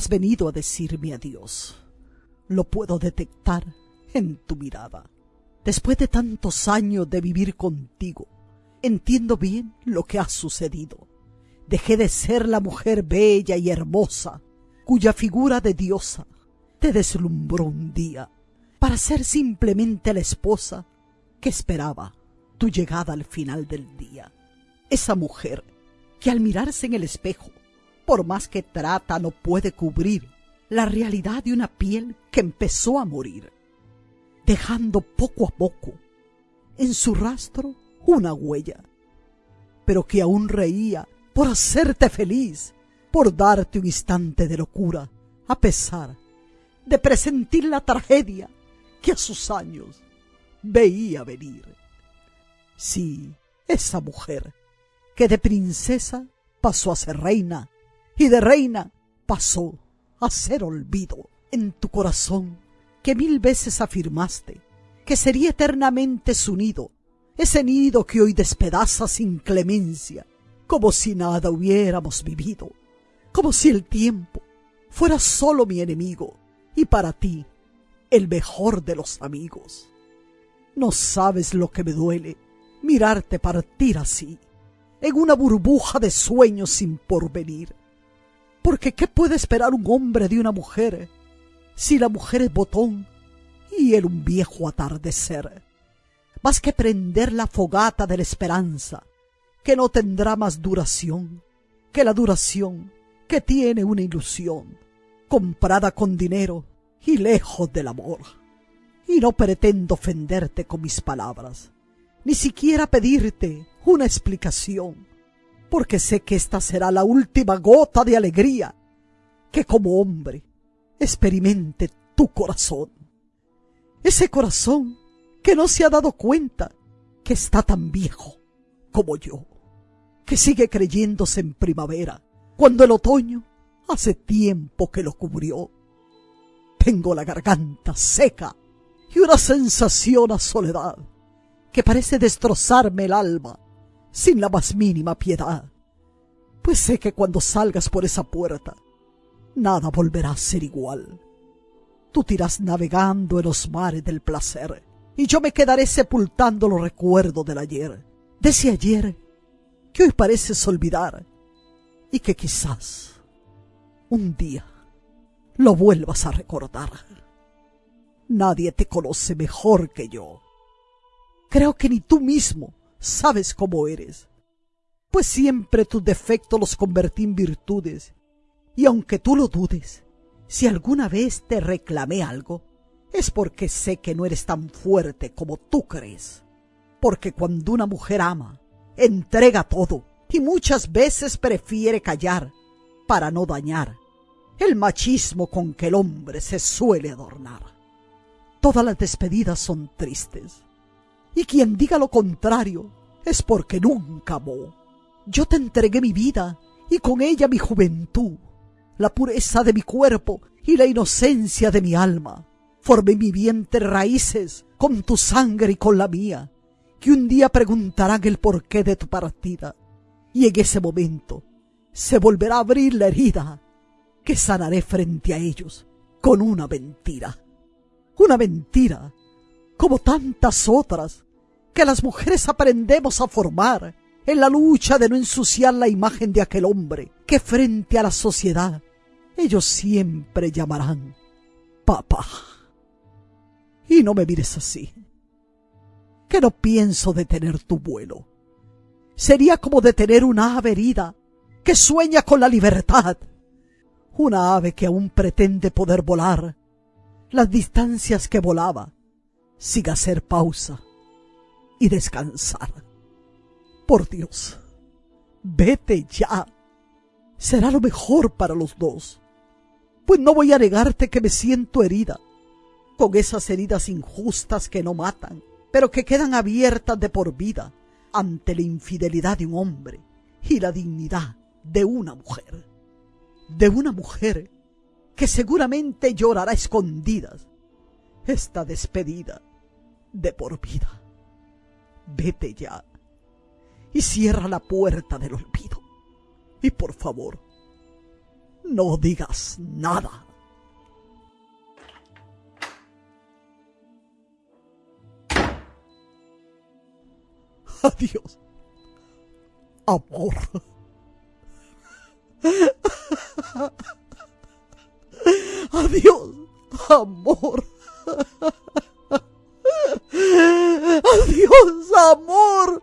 has venido a decirme adiós. Lo puedo detectar en tu mirada. Después de tantos años de vivir contigo, entiendo bien lo que ha sucedido. Dejé de ser la mujer bella y hermosa, cuya figura de diosa te deslumbró un día, para ser simplemente la esposa que esperaba tu llegada al final del día. Esa mujer que al mirarse en el espejo, por más que trata, no puede cubrir la realidad de una piel que empezó a morir, dejando poco a poco en su rastro una huella, pero que aún reía por hacerte feliz, por darte un instante de locura, a pesar de presentir la tragedia que a sus años veía venir. Sí, esa mujer que de princesa pasó a ser reina y de reina pasó a ser olvido en tu corazón que mil veces afirmaste que sería eternamente su nido, ese nido que hoy despedaza sin clemencia, como si nada hubiéramos vivido, como si el tiempo fuera solo mi enemigo y para ti el mejor de los amigos. No sabes lo que me duele mirarte partir así, en una burbuja de sueños sin porvenir. Porque ¿qué puede esperar un hombre de una mujer si la mujer es botón y él un viejo atardecer? Más que prender la fogata de la esperanza, que no tendrá más duración que la duración que tiene una ilusión, comprada con dinero y lejos del amor. Y no pretendo ofenderte con mis palabras, ni siquiera pedirte una explicación, porque sé que esta será la última gota de alegría que como hombre experimente tu corazón. Ese corazón que no se ha dado cuenta que está tan viejo como yo, que sigue creyéndose en primavera, cuando el otoño hace tiempo que lo cubrió tengo la garganta seca y una sensación a soledad que parece destrozarme el alma sin la más mínima piedad. Pues sé que cuando salgas por esa puerta, nada volverá a ser igual. Tú tirás navegando en los mares del placer y yo me quedaré sepultando los recuerdos del ayer, de ese ayer que hoy pareces olvidar y que quizás un día lo vuelvas a recordar. Nadie te conoce mejor que yo. Creo que ni tú mismo sabes cómo eres, pues siempre tus defectos los convertí en virtudes, y aunque tú lo dudes, si alguna vez te reclamé algo, es porque sé que no eres tan fuerte como tú crees. Porque cuando una mujer ama, entrega todo y muchas veces prefiere callar para no dañar el machismo con que el hombre se suele adornar. Todas las despedidas son tristes, y quien diga lo contrario es porque nunca amó. Yo te entregué mi vida y con ella mi juventud, la pureza de mi cuerpo y la inocencia de mi alma. Formé mi vientre raíces con tu sangre y con la mía, que un día preguntarán el porqué de tu partida, y en ese momento se volverá a abrir la herida que sanaré frente a ellos con una mentira. Una mentira, como tantas otras, que las mujeres aprendemos a formar en la lucha de no ensuciar la imagen de aquel hombre que frente a la sociedad ellos siempre llamarán papá. Y no me mires así, que no pienso detener tu vuelo. Sería como detener una ave herida que sueña con la libertad una ave que aún pretende poder volar las distancias que volaba, siga hacer pausa y descansar. Por Dios, vete ya. Será lo mejor para los dos. Pues no voy a negarte que me siento herida, con esas heridas injustas que no matan, pero que quedan abiertas de por vida ante la infidelidad de un hombre y la dignidad de una mujer de una mujer que seguramente llorará escondidas esta despedida de por vida. Vete ya y cierra la puerta del olvido. Y por favor, no digas nada. Adiós, amor. Adiós, amor. Adiós, amor.